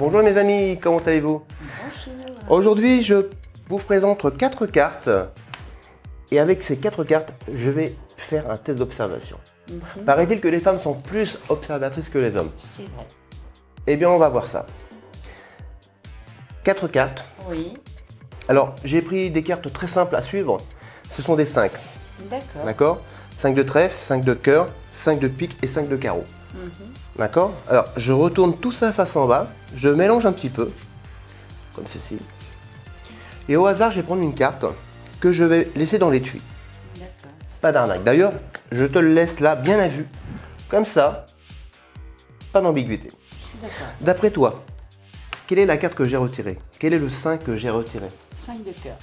Bonjour mes amis, comment allez-vous Bonjour. Aujourd'hui, je vous présente quatre cartes. Et avec ces quatre cartes, je vais faire un test d'observation. Mhm. Paraît-il que les femmes sont plus observatrices que les hommes C'est vrai. Eh bien, on va voir ça. Quatre cartes. Oui. Alors, j'ai pris des cartes très simples à suivre. Ce sont des 5, D'accord. d'accord? 5 de trèfle, 5 de cœur, 5 de pique et 5 de carreau. Mhm. D'accord Alors, je retourne tout ça face en bas. Je mélange un petit peu, comme ceci. Et au hasard, je vais prendre une carte que je vais laisser dans l'étui. Pas d'arnaque. D'ailleurs, je te le laisse là, bien à vue. Comme ça, pas d'ambiguïté. D'après toi, quelle est la carte que j'ai retirée? Quel est le 5 que j'ai retiré? 5 de cœur.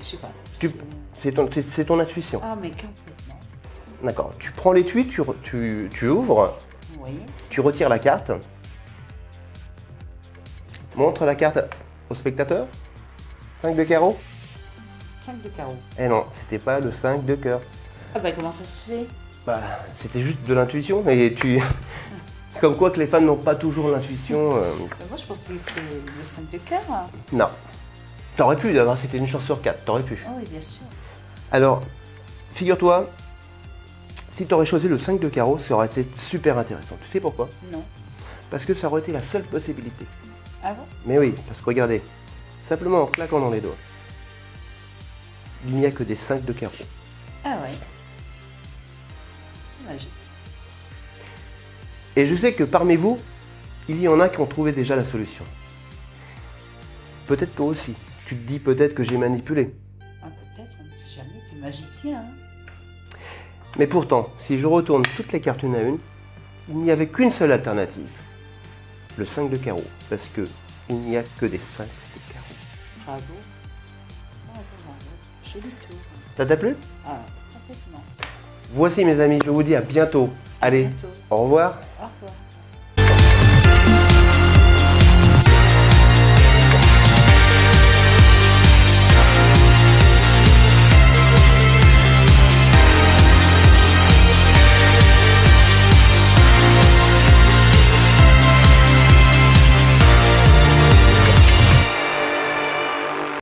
Je sais pas. Tu- C'est- ton, intuition. Ah, mais. D'accord. Tu prends l'étui, tu, tu, tu ouvres, Oui. tu retires la carte. Montre la carte au spectateur. 5 de carreau 5 de carreau. Eh non, c'était pas le 5 de cœur. Ah, bah, comment ça se fait? Bah, c'était juste de l'intuition, mais tu... Comme quoi que les femmes n'ont pas toujours l'intuition. euh, Bah, Moi, je pensais que le 5 de cœur. Ah, Non. T'aurais pu d'avoir, c'était une chance sur 4, t'aurais pu. oui, bien sûr. Alors, figure-toi, si tu aurais choisi le 5 de carreau, ça aurait été super intéressant. Tu sais pourquoi? Non. Parce que ça aurait été la seule possibilité. Ah bon? Mais oui, parce que regardez, simplement en claquant dans les doigts, il n'y a que des 5 de carreau. Ah, ouais. C'est magique. Et je sais que parmi vous, il y en a qui ont trouvé déjà la solution. Peut-être toi aussi. Tu te dis peut-être que j'ai manipulé. Ah, peut-être, on ne sait jamais. Tu es magicien. Hein Mais pourtant, si je retourne toutes les cartes une à une, il n'y avait qu'une seule alternative. Le 5 de carreau. Parce que il n'y a que des 5 de carreau. Bravo. Bravo, bravo. J'ai du tout. Ça t'a plu? Ah. Voici mes amis, je vous dis à bientôt. Allez, bientôt. au revoir.